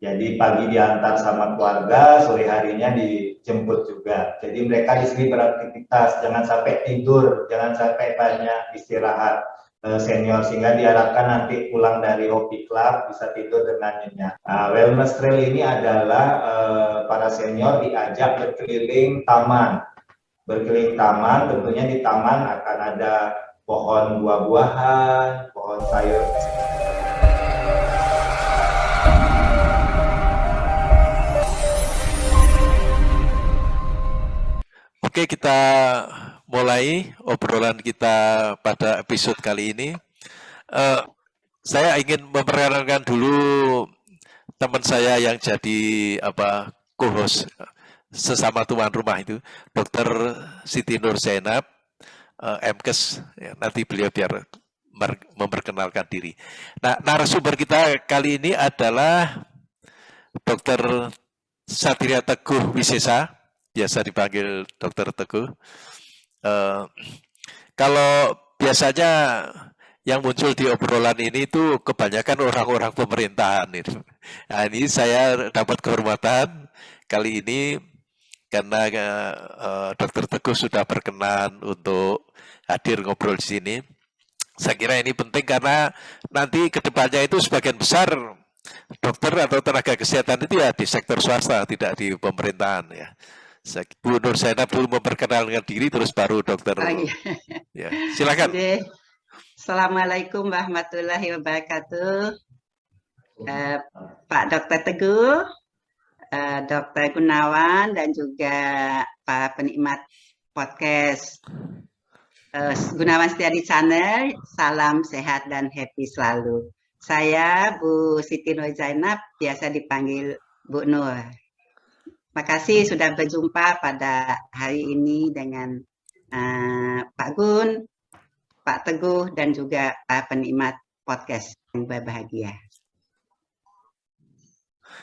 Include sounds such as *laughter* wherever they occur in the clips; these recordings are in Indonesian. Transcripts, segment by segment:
Jadi pagi diantar sama keluarga, sore harinya dijemput juga. Jadi mereka di sini beraktivitas, jangan sampai tidur, jangan sampai banyak istirahat eh, senior sehingga diharapkan nanti pulang dari hobi club bisa tidur dengan nyenyak. Nah, wellness trail ini adalah uh, para senior diajak berkeliling taman. Berkeliling taman, tentunya di taman akan ada pohon buah-buahan, pohon sayur Oke, kita mulai obrolan kita pada episode kali ini. Uh, saya ingin memperkenalkan dulu teman saya yang jadi apa co-host sesama tuan rumah itu, Dr. Siti Nur Zainab, uh, MKes. Ya, nanti beliau biar memperkenalkan diri. Nah, narasumber kita kali ini adalah Dr. Satria Teguh Wisesa biasa dipanggil Dokter Teguh. Uh, kalau biasanya yang muncul di obrolan ini itu kebanyakan orang-orang pemerintahan. Nah, ini saya dapat kehormatan kali ini karena uh, Dokter Teguh sudah berkenan untuk hadir ngobrol di sini. Saya kira ini penting karena nanti ke depannya itu sebagian besar dokter atau tenaga kesehatan itu ya di sektor swasta, tidak di pemerintahan ya. Bu Nur Zainab dulu memperkenalkan diri, terus baru dokter. Oh, iya. ya, silakan. Oke. Assalamualaikum warahmatullahi wabarakatuh. Uh, Pak Dokter Teguh, uh, Dokter Gunawan, dan juga para penikmat podcast uh, Gunawan Setiadi Channel, salam sehat dan happy selalu. Saya Bu Siti Nur Zainab, biasa dipanggil Bu Nur. Terima kasih sudah berjumpa pada hari ini dengan uh, Pak Gun, Pak Teguh, dan juga para penikmat podcast yang berbahagia.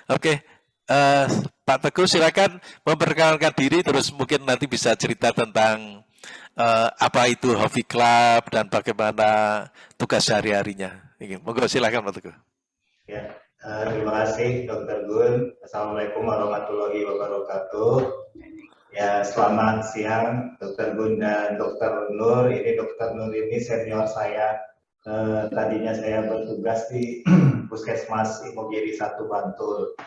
Oke, uh, Pak Teguh silakan memperkenalkan diri, terus mungkin nanti bisa cerita tentang uh, apa itu Hobi Club dan bagaimana tugas sehari-harinya. Monggo silakan Pak Teguh. Ya, Eh, terima kasih Dr. Gun. Assalamualaikum warahmatullahi wabarakatuh. Ya, selamat siang Dr. Gun dan Dr. Nur. Ini Dr. Nur ini senior saya. Uh, tadinya saya bertugas di *clears throat* Puskesmas Imogiri 1 Bantul.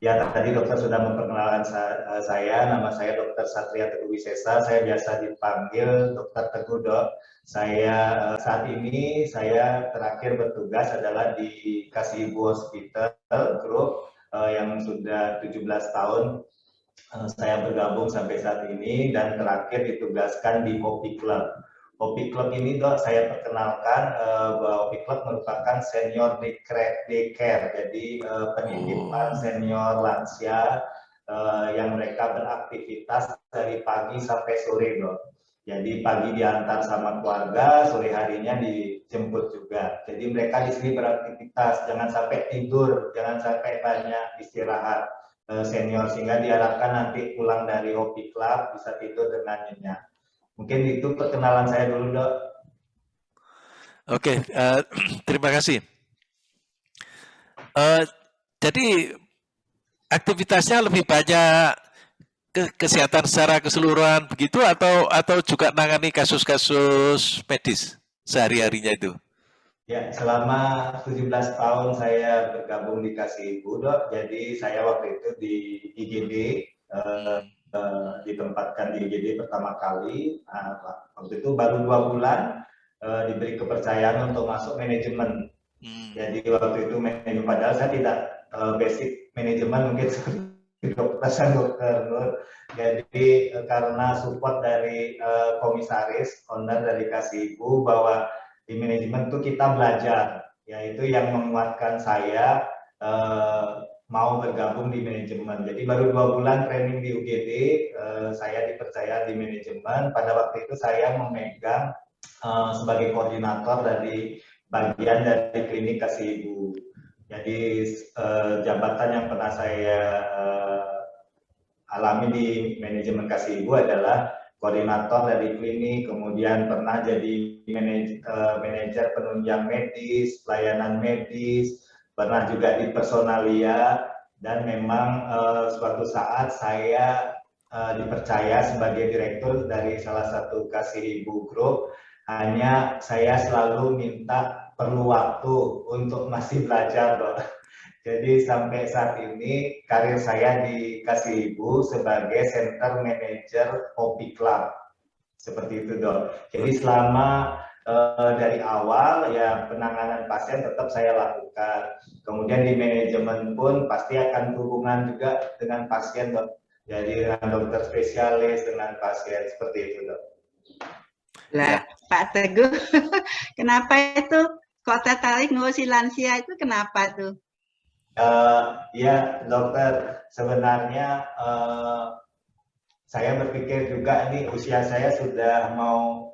Ya, tadi dokter sudah memperkenalkan eh, saya. Nama saya Dr. Satria Teguh Wisesa. Saya biasa dipanggil Dr. Teguh, Dok. Saya eh, saat ini saya terakhir bertugas adalah di Kasibu Hospital Group uh, yang sudah 17 tahun saya bergabung sampai saat ini dan terakhir ditugaskan di Hopi Club. Hopi Club ini dok saya perkenalkan uh, bahwa Hopi Club merupakan senior daycare, jadi uh, penitipan oh. senior lansia uh, yang mereka beraktivitas dari pagi sampai sore dok. Jadi pagi diantar sama keluarga, sore harinya dijemput juga. Jadi mereka di sini beraktivitas, jangan sampai tidur, jangan sampai banyak istirahat eh, senior sehingga diharapkan nanti pulang dari hobi club bisa tidur dengan nyenyak. Mungkin itu perkenalan saya dulu dok. Oke, uh, *clears throat* terima kasih. Uh, jadi aktivitasnya lebih banyak ke kesehatan secara keseluruhan begitu atau atau juga nangani kasus-kasus medis sehari-harinya itu? Ya, selama 17 tahun saya bergabung di Kasih Ibu, Dok. Jadi saya waktu itu di IGD, eh, eh, ditempatkan di IGD pertama kali. Nah, waktu itu baru dua bulan eh, diberi kepercayaan untuk masuk manajemen. Hmm. Jadi waktu itu manajemen, padahal saya tidak eh, basic manajemen mungkin dokter dokter. Jadi karena support dari uh, komisaris, owner dari Kasih Ibu bahwa di manajemen itu kita belajar, yaitu yang menguatkan saya uh, mau bergabung di manajemen. Jadi baru dua bulan training di UGD, uh, saya dipercaya di manajemen. Pada waktu itu saya memegang uh, sebagai koordinator dari bagian dari klinik Kasih Ibu. Jadi uh, jabatan yang pernah saya alami di manajemen kasih ibu adalah koordinator dari klinik, kemudian pernah jadi manajer, manajer penunjang medis, pelayanan medis, pernah juga di personalia, dan memang uh, suatu saat saya uh, dipercaya sebagai direktur dari salah satu kasih ibu grup. Hanya saya selalu minta perlu waktu untuk masih belajar dok. *laughs* Jadi sampai saat ini karir saya di kasih ibu sebagai center manager Hopi Club. Seperti itu dok. Jadi selama uh, dari awal ya penanganan pasien tetap saya lakukan. Kemudian di manajemen pun pasti akan hubungan juga dengan pasien dok. Jadi dengan dokter spesialis dengan pasien seperti itu dok. Lah Pak Teguh, *laughs* kenapa itu kok tertarik ngurusi lansia itu kenapa tuh? Uh, ya dokter sebenarnya uh, saya berpikir juga ini usia saya sudah mau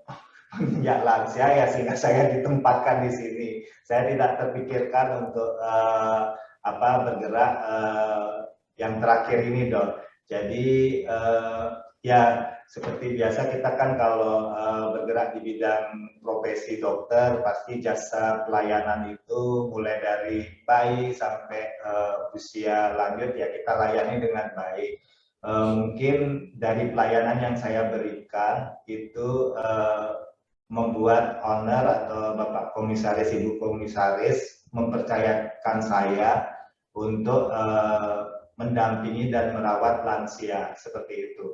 ya lansia ya sehingga *laughs* saya ditempatkan di sini. Saya tidak terpikirkan untuk uh, apa bergerak uh, yang terakhir ini dok. Jadi uh, ya seperti biasa kita kan kalau uh, bergerak di bidang profesi dokter pasti jasa pelayanan itu mulai dari bayi sampai uh, usia lanjut ya kita layani dengan baik uh, mungkin dari pelayanan yang saya berikan itu uh, membuat owner atau bapak komisaris ibu komisaris mempercayakan saya untuk uh, mendampingi dan merawat lansia seperti itu.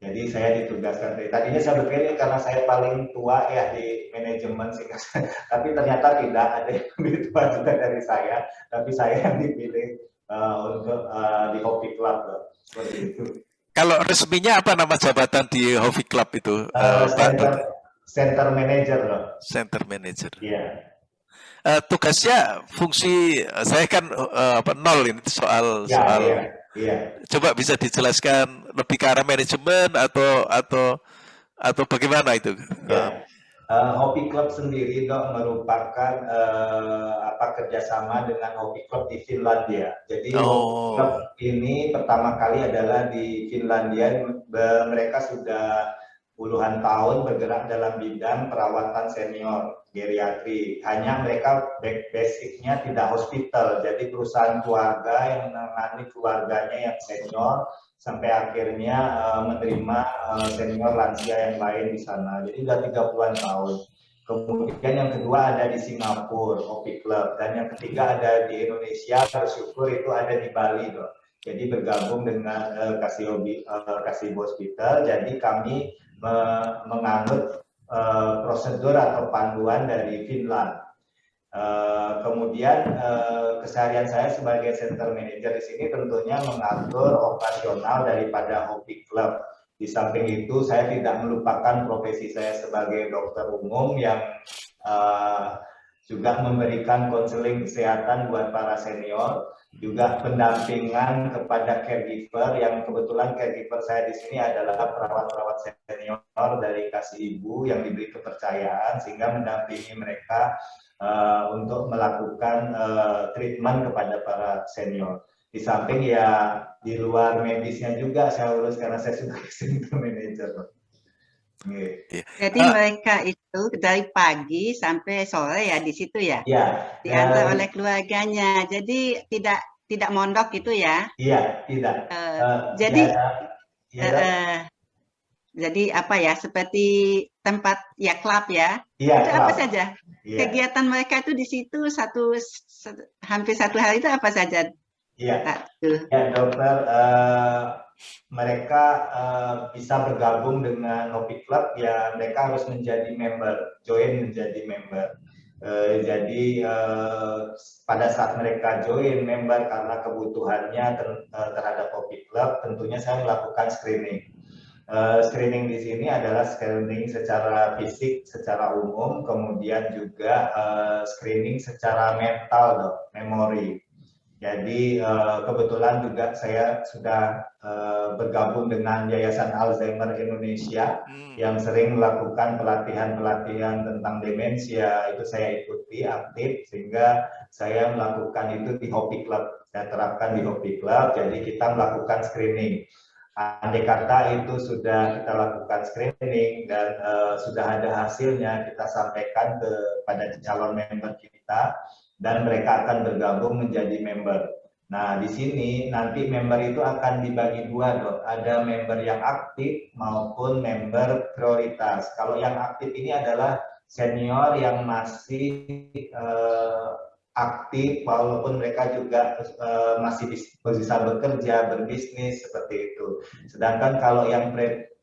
Jadi saya ditugaskan dari tadinya saya berpikir karena saya paling tua ya di manajemen sehingga *laughs* tapi ternyata tidak ada yang lebih tua juga dari saya, tapi saya yang dipilih uh, untuk uh, di Hopi Club seperti itu. Kalau resminya apa nama jabatan di Hovi Club itu? Uh, center, center manager loh. Center manager. Iya. Yeah. Uh, tugasnya fungsi saya kan uh, apa nol ini soal yeah, soal. Yeah, yeah. Coba bisa dijelaskan lebih ke arah manajemen atau atau atau bagaimana itu? Yeah. Uh, Hopi Club sendiri dok merupakan uh, apa kerjasama dengan Hopi Club di Finlandia. Jadi oh. Club ini pertama kali adalah di Finlandia. Mereka sudah puluhan tahun bergerak dalam bidang perawatan senior geriatri. Hanya mereka basicnya tidak hospital, jadi perusahaan keluarga yang menangani keluarganya yang senior sampai akhirnya uh, menerima uh, senior lansia yang lain di sana. Jadi sudah 30-an tahun. Kemudian yang kedua ada di Singapura, Hopi Club. Dan yang ketiga ada di Indonesia, bersyukur itu ada di Bali. Dok. Jadi bergabung dengan uh, Kasih, uh, Kasih Hospital. Jadi kami uh, menganut uh, prosedur atau panduan dari Finland Uh, kemudian uh, keseharian saya sebagai center manager di sini tentunya mengatur operasional daripada hobi club. Di samping itu saya tidak melupakan profesi saya sebagai dokter umum yang uh, juga memberikan konseling kesehatan buat para senior, juga pendampingan kepada caregiver yang kebetulan caregiver saya di sini adalah perawat-perawat senior dari kasih ibu yang diberi kepercayaan sehingga mendampingi mereka uh, untuk melakukan uh, treatment kepada para senior. Di samping ya di luar medisnya juga saya urus karena saya sudah *laughs* senior manager. Yeah. Jadi uh, mereka itu dari pagi sampai sore ya di situ ya? Iya. Diantar uh, oleh keluarganya. Jadi tidak tidak mondok gitu ya? Iya, tidak. Uh, uh, jadi ya, ya, uh, jadi apa ya? Seperti tempat ya klub ya? Iya. Itu club. apa saja? yeah. kegiatan mereka itu di situ satu hampir satu hari itu apa saja? Iya, ya, dokter. Uh, mereka uh, bisa bergabung dengan Hopi Club, ya mereka harus menjadi member, join menjadi member. Uh, jadi uh, pada saat mereka join member karena kebutuhannya ter, terhadap Hopi Club, tentunya saya melakukan screening Uh, screening di sini adalah screening secara fisik, secara umum, kemudian juga uh, screening secara mental, dok, memori. Jadi uh, kebetulan juga saya sudah uh, bergabung dengan Yayasan Alzheimer Indonesia hmm. yang sering melakukan pelatihan-pelatihan tentang demensia. Itu saya ikuti aktif sehingga saya melakukan itu di Hopi Club. Saya terapkan di Hopi Club. Jadi kita melakukan screening andai kata itu sudah kita lakukan screening dan uh, sudah ada hasilnya kita sampaikan kepada calon member kita dan mereka akan bergabung menjadi member. Nah, di sini nanti member itu akan dibagi dua, dok. Ada member yang aktif maupun member prioritas. Kalau yang aktif ini adalah senior yang masih uh, aktif, walaupun mereka juga uh, masih bisa bekerja, berbisnis seperti itu. Sedangkan kalau yang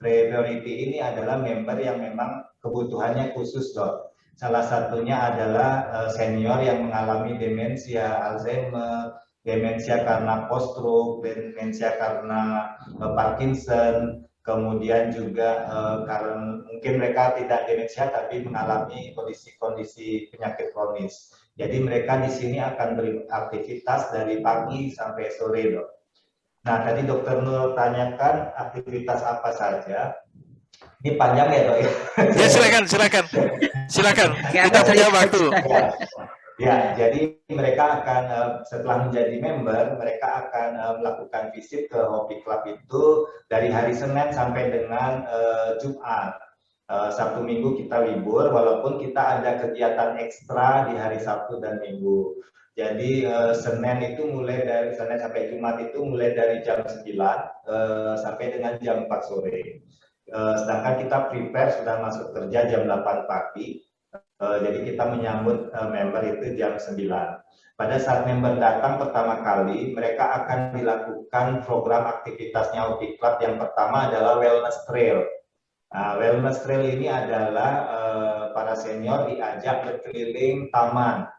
priority ini adalah member yang memang kebutuhannya khusus, dok. Salah satunya adalah uh, senior yang mengalami demensia, Alzheimer, demensia karena post-stroke, demensia karena uh, Parkinson, kemudian juga uh, karena mungkin mereka tidak demensia tapi mengalami kondisi-kondisi penyakit kronis. Jadi mereka di sini akan beraktivitas dari pagi sampai sore, dok. Nah, tadi dokter Nur tanyakan aktivitas apa saja. Ini panjang ya, dok? Ya, silakan, silakan, silakan. Kita punya waktu. Ya. Ya, jadi mereka akan eh, setelah menjadi member, mereka akan eh, melakukan visit ke Hobi Club itu dari hari Senin sampai dengan uh, Jumat. Uh, Sabtu Minggu kita libur, walaupun kita ada kegiatan ekstra di hari Sabtu dan Minggu. Jadi uh, Senin itu mulai dari Senin sampai Jumat itu mulai dari jam 9 uh, sampai dengan jam 4 sore. Uh, sedangkan kita prepare sudah masuk kerja jam 8 pagi Uh, jadi kita menyambut uh, member itu jam 9. Pada saat member datang pertama kali, mereka akan dilakukan program aktivitasnya Hobi Club. Yang pertama adalah Wellness Trail. Nah, Wellness Trail ini adalah para senior diajak berkeliling taman.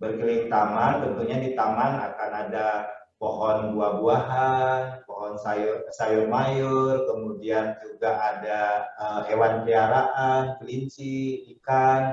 Berkeliling taman, tentunya di taman akan ada pohon buah-buahan, pohon sayur sayur mayur, kemudian juga ada uh, hewan peliharaan, kelinci, ikan,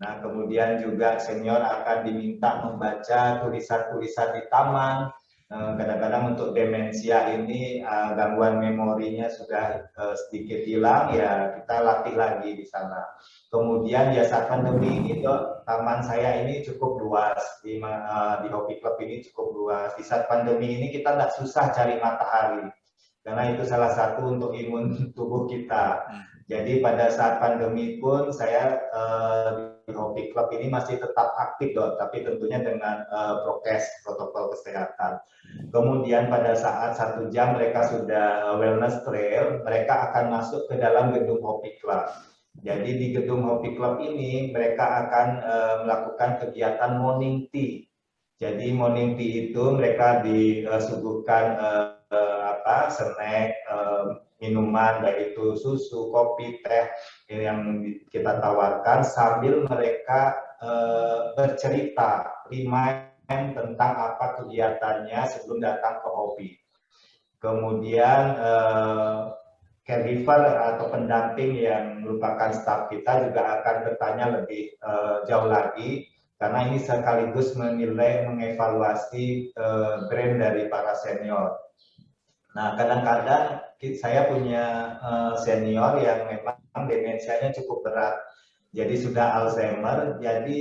Nah, kemudian juga senior akan diminta membaca tulisan-tulisan di taman. Eh, kadang-kadang untuk demensia ini eh, gangguan memorinya sudah eh, sedikit hilang, ya kita latih lagi di sana. Kemudian ya saat pandemi ini, dok, taman saya ini cukup luas di, di Hobi Club ini cukup luas. Di saat pandemi ini kita tidak susah cari matahari karena itu salah satu untuk imun *laughs* tubuh kita. Jadi pada saat pandemi pun saya Hobi Club ini masih tetap aktif dok, tapi tentunya dengan uh, prokes protokol kesehatan. Kemudian pada saat satu jam mereka sudah wellness trail, mereka akan masuk ke dalam gedung Hobi Club. Jadi di gedung Hobi Club ini mereka akan uh, melakukan kegiatan morning tea. Jadi morning tea itu mereka disuguhkan uh, uh, apa snack, minuman baik itu susu, kopi, teh yang kita tawarkan sambil mereka uh, bercerita, remind tentang apa kegiatannya sebelum datang ke hobi. Kemudian uh, caregiver atau pendamping yang merupakan staf kita juga akan bertanya lebih uh, jauh lagi karena ini sekaligus menilai mengevaluasi uh, brand dari para senior. Nah, kadang-kadang saya punya uh, senior yang memang demensianya cukup berat. Jadi sudah Alzheimer, jadi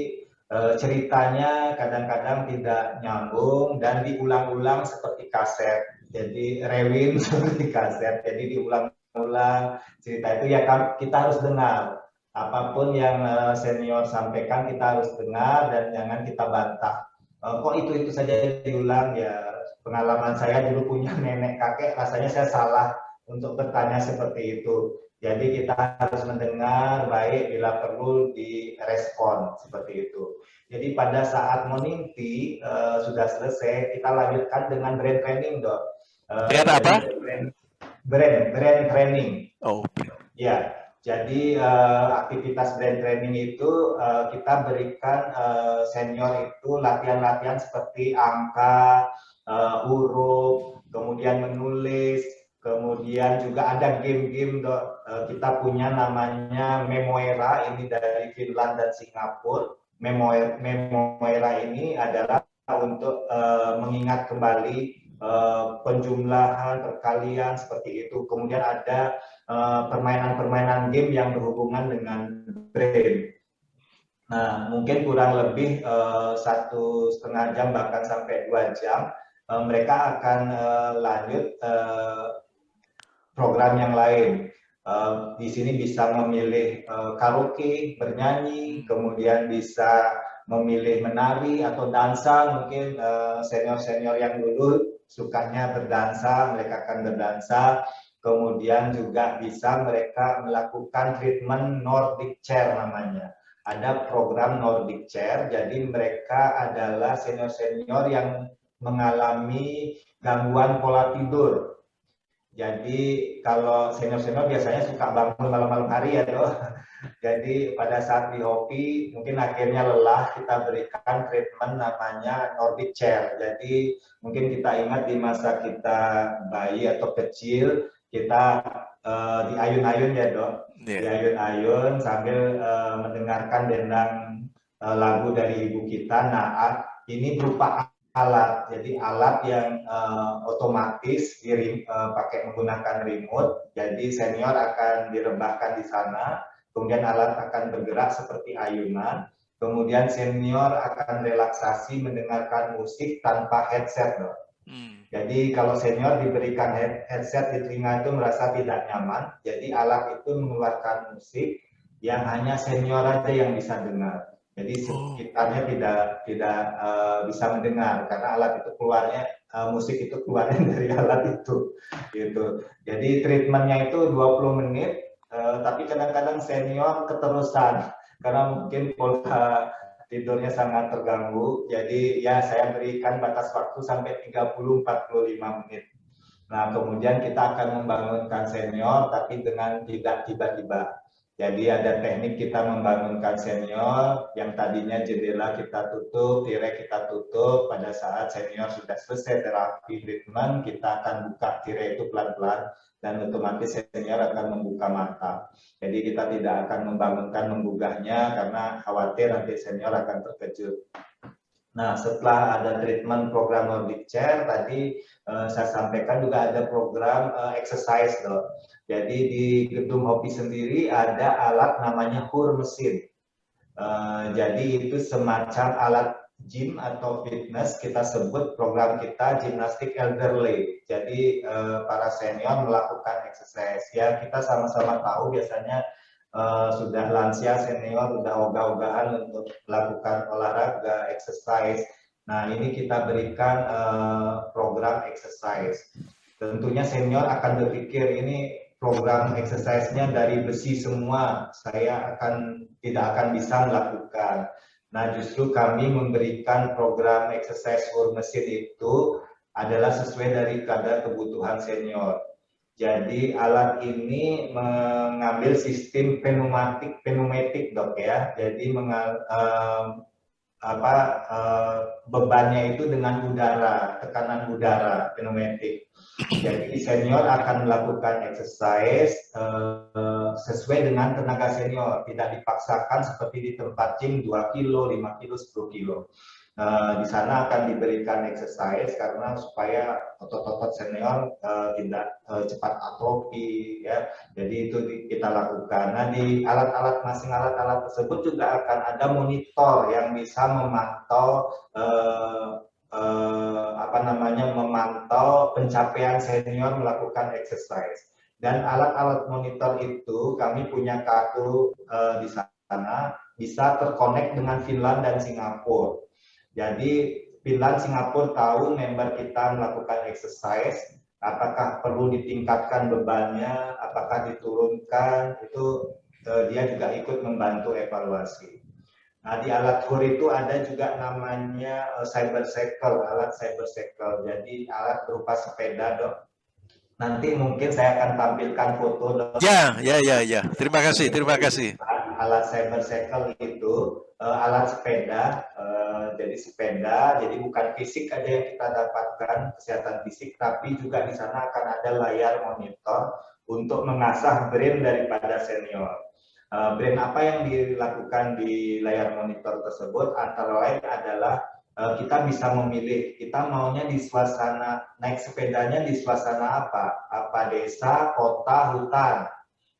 uh, ceritanya kadang-kadang tidak nyambung dan diulang-ulang seperti kaset. Jadi rewin *laughs* seperti kaset, jadi diulang-ulang cerita itu ya kita harus dengar. Apa pun yang uh, senior sampaikan kita harus dengar dan jangan kita bantah. Kok itu-itu saja diulang ya pengalaman saya dulu punya nenek kakek, rasanya saya salah untuk bertanya seperti itu. Jadi kita harus mendengar baik bila perlu direspon seperti itu. Jadi pada saat morning tea uh, sudah selesai, kita lanjutkan dengan brand training, dok. Uh, brand apa? Brand, brand, brand training. Oh. Ya, jadi uh, aktivitas brand training itu uh, kita berikan uh, senior itu latihan-latihan seperti angka, uh, huruf, kemudian menulis, kemudian juga ada game-game uh, kita punya namanya Memoera ini dari Finland dan Singapura. Memoera, Memoera ini adalah untuk uh, mengingat kembali uh, penjumlahan, perkalian seperti itu. Kemudian ada permainan-permainan uh, game yang berhubungan dengan brain. Nah, mungkin kurang lebih uh, satu setengah jam bahkan sampai dua jam uh, mereka akan uh, lanjut uh, program yang lain. Uh, di sini bisa memilih uh, karaoke, bernyanyi, kemudian bisa memilih menari atau dansa, mungkin eh, senior-senior uh, yang dulu sukanya berdansa, mereka akan berdansa. Kemudian juga bisa mereka melakukan treatment Nordic Chair namanya. Ada program Nordic Chair, jadi mereka adalah senior-senior yang mengalami gangguan pola tidur. Jadi kalau senior-senior biasanya suka bangun malam-malam hari ya dok. *laughs* Jadi pada saat di hobi mungkin akhirnya lelah kita berikan treatment namanya Nordic Chair. Jadi mungkin kita ingat di masa kita bayi atau kecil kita uh, di ayun-ayun ya dok, yeah. di ayun-ayun sambil uh, mendengarkan dendang uh, lagu dari ibu kita. Nah ini berupa alat, jadi alat yang uh, otomatis di, uh, pakai menggunakan remote. Jadi senior akan direbahkan di sana, kemudian alat akan bergerak seperti ayunan. Kemudian senior akan relaksasi mendengarkan musik tanpa headset, dok. Hmm. Jadi kalau senior diberikan headset di telinga itu merasa tidak nyaman, jadi alat itu mengeluarkan musik yang hanya senior aja yang bisa dengar. Jadi oh. sekitarnya tidak tidak uh, bisa mendengar karena alat itu keluarnya uh, musik itu keluarnya *laughs* dari alat itu, gitu. Jadi treatmentnya itu 20 menit, uh, tapi kadang-kadang senior keterusan karena mungkin pola tidurnya sangat terganggu. Jadi ya saya berikan batas waktu sampai 30-45 menit. Nah kemudian kita akan membangunkan senior tapi dengan tidak tiba-tiba. Jadi ada teknik kita membangunkan senior yang tadinya jendela kita tutup, tirai kita tutup. Pada saat senior sudah selesai terapi treatment, kita akan buka tirai itu pelan-pelan dan otomatis senior akan membuka mata. Jadi kita tidak akan membangunkan menggugahnya karena khawatir nanti senior akan terkejut. Nah, setelah ada treatment program Nordic Chair, tadi uh, saya sampaikan juga ada program uh, exercise dok. Jadi di gedung Hopi sendiri ada alat namanya HUR mesin. Uh, jadi itu semacam alat gym atau fitness, kita sebut program kita gimnastik elderly. Jadi uh, para senior melakukan exercise. Ya kita sama-sama tahu biasanya uh, sudah lansia senior sudah ogah-ogahan untuk melakukan olahraga, exercise. Nah ini kita berikan uh, program exercise. Tentunya senior akan berpikir ini program exercise-nya dari besi semua, saya akan tidak akan bisa melakukan. Nah justru kami memberikan program exercise for mesin itu adalah sesuai dari kadar kebutuhan senior. Jadi alat ini mengambil sistem pneumatik pneumatik dok ya. Jadi mengal, uh, apa uh, bebannya itu dengan udara, tekanan udara pneumatik. Jadi senior akan melakukan exercise uh, sesuai dengan tenaga senior, tidak dipaksakan seperti di tempat gym 2 kilo, 5 kilo, 10 kilo. Uh, di sana akan diberikan exercise karena supaya otot-otot senior uh, tidak uh, cepat atrofi ya. Jadi itu kita lakukan. Nah di alat-alat masing alat-alat tersebut juga akan ada monitor yang bisa memantau uh, uh, apa namanya memantau pencapaian senior melakukan exercise. Dan alat-alat monitor itu kami punya kartu uh, di sana bisa terkonek dengan Finland dan Singapura jadi Finland, Singapura tahu member kita melakukan exercise, apakah perlu ditingkatkan bebannya, apakah diturunkan, itu uh, dia juga ikut membantu evaluasi. Nah di alat HUR itu ada juga namanya uh, cyber cycle, alat cyber cycle. Jadi alat berupa sepeda dok. Nanti mungkin saya akan tampilkan foto dok. Ya, ya, ya, ya. Terima kasih, terima kasih. Alat cyber cycle itu uh, alat sepeda, uh, jadi sepeda, jadi bukan fisik aja yang kita dapatkan kesehatan fisik, tapi juga di sana akan ada layar monitor untuk mengasah brain daripada senior. Uh, brain apa yang dilakukan di layar monitor tersebut antara lain adalah uh, kita bisa memilih kita maunya di suasana naik sepedanya di suasana apa, apa desa, kota, hutan.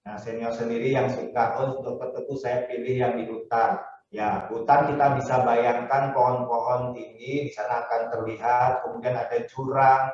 Nah senior sendiri yang suka oh dokter tentu saya pilih yang di hutan Ya, hutan kita bisa bayangkan pohon-pohon tinggi, di sana akan terlihat, kemudian ada jurang,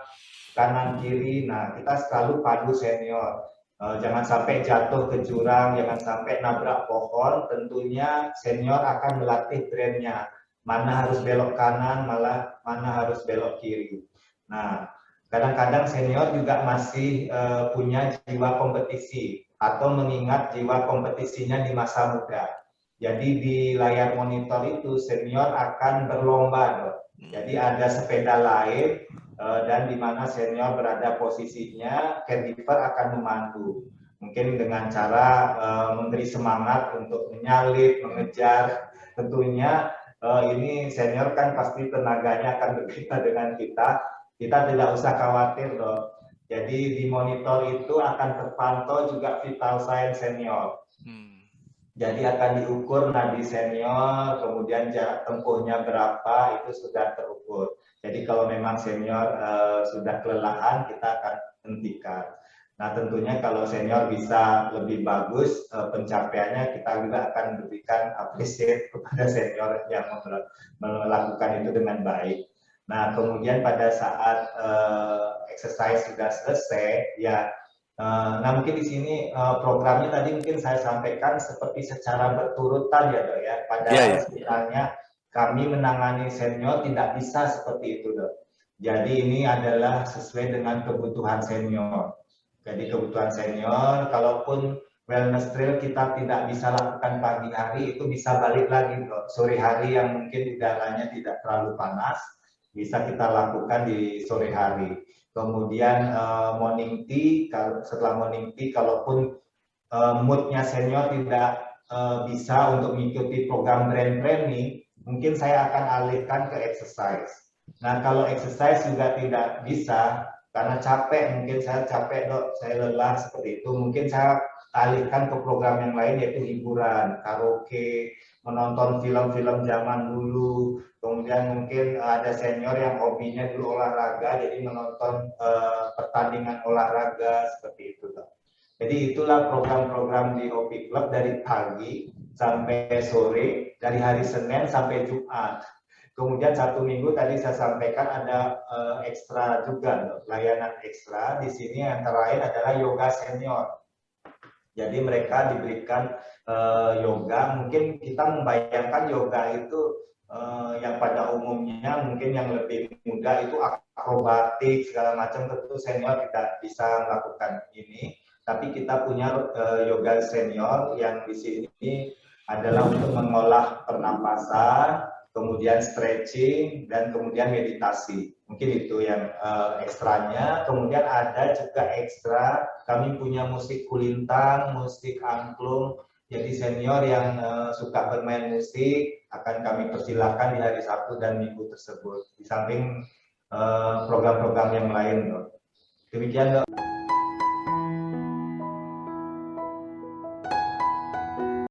kanan kiri. Nah, kita selalu padu senior. Uh, jangan sampai jatuh ke jurang, jangan sampai nabrak pohon. Tentunya senior akan melatih trennya. mana harus belok kanan, malah mana harus belok kiri. Nah, kadang-kadang senior juga masih uh, punya jiwa kompetisi atau mengingat jiwa kompetisinya di masa muda. Jadi di layar monitor itu senior akan berlomba, dok. Jadi ada sepeda lain uh, dan di mana senior berada posisinya, caregiver akan memandu. Mungkin dengan cara uh, memberi semangat untuk menyalip, mengejar. Tentunya uh, ini senior kan pasti tenaganya akan berbeda dengan kita. Kita tidak usah khawatir loh. Jadi di monitor itu akan terpantau juga vital sign senior. Hmm. Jadi akan diukur nadi senior, kemudian jarak tempuhnya berapa itu sudah terukur. Jadi kalau memang senior uh, sudah kelelahan kita akan hentikan. Nah tentunya kalau senior bisa lebih bagus uh, pencapaiannya kita juga akan berikan appreciate *laughs* kepada senior yang melakukan itu dengan baik. Nah kemudian pada saat uh, exercise sudah selesai ya nah mungkin di sini uh, programnya tadi mungkin saya sampaikan seperti secara berturutan ya dok ya. Padahal yeah, yeah. sebenarnya kami menangani senior tidak bisa seperti itu dok. Jadi ini adalah sesuai dengan kebutuhan senior. Jadi kebutuhan senior, kalaupun wellness trail kita tidak bisa lakukan pagi hari, itu bisa balik lagi loh. Sore hari yang mungkin udaranya tidak terlalu panas, bisa kita lakukan di sore hari. Kemudian uh, morning tea, setelah morning tea, kalaupun uh, moodnya senior tidak uh, bisa untuk mengikuti program brain training, mungkin saya akan alihkan ke exercise. Nah, kalau exercise juga tidak bisa, karena capek mungkin saya capek dok saya lelah seperti itu mungkin saya alihkan ke program yang lain yaitu hiburan karaoke menonton film-film zaman dulu kemudian mungkin ada senior yang hobinya dulu olahraga jadi menonton uh, pertandingan olahraga seperti itu jadi itulah program-program di Hobi Club dari pagi sampai sore dari hari Senin sampai Jumat Kemudian satu minggu tadi saya sampaikan ada uh, ekstra juga, layanan ekstra. Di sini antara lain adalah yoga senior. Jadi mereka diberikan uh, yoga. Mungkin kita membayangkan yoga itu uh, yang pada umumnya mungkin yang lebih muda itu akrobatik segala macam. Tentu senior tidak bisa melakukan ini. Tapi kita punya uh, yoga senior yang di sini adalah untuk mengolah pernapasan, kemudian stretching, dan kemudian meditasi. Mungkin itu yang uh, ekstranya. Kemudian ada juga ekstra, kami punya musik kulintang, musik angklung. Jadi senior yang uh, suka bermain musik akan kami persilahkan di hari Sabtu dan Minggu tersebut. Di samping eh, program-program uh, yang lain. Demikian dok.